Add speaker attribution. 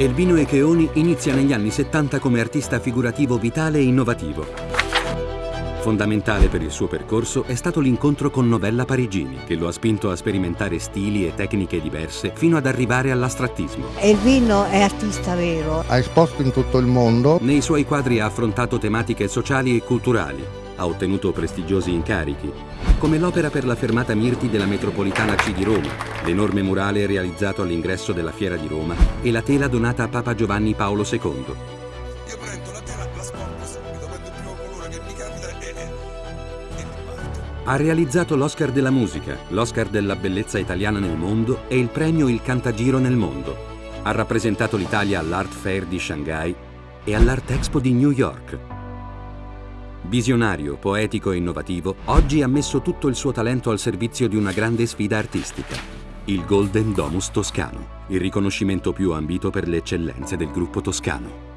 Speaker 1: Elvino Echeoni inizia negli anni 70 come artista figurativo vitale e innovativo. Fondamentale per il suo percorso è stato l'incontro con Novella Parigini, che lo ha spinto a sperimentare stili e tecniche diverse fino ad arrivare all'astrattismo.
Speaker 2: Elvino è artista vero.
Speaker 3: Ha esposto in tutto il mondo.
Speaker 1: Nei suoi quadri ha affrontato tematiche sociali e culturali, ha ottenuto prestigiosi incarichi, come l'opera per la fermata Mirti della metropolitana C di Roma, l'enorme murale realizzato all'ingresso della Fiera di Roma e la tela donata a Papa Giovanni Paolo II.
Speaker 4: Io prendo la tela, la sporco subito, prendo il primo colore che mi capita e, e, e mi parto.
Speaker 1: Ha realizzato l'Oscar della musica, l'Oscar della bellezza italiana nel mondo e il premio Il Cantagiro nel mondo. Ha rappresentato l'Italia all'Art Fair di Shanghai e all'Art Expo di New York. Visionario, poetico e innovativo, oggi ha messo tutto il suo talento al servizio di una grande sfida artistica. Il Golden Domus Toscano, il riconoscimento più ambito per le eccellenze del gruppo toscano.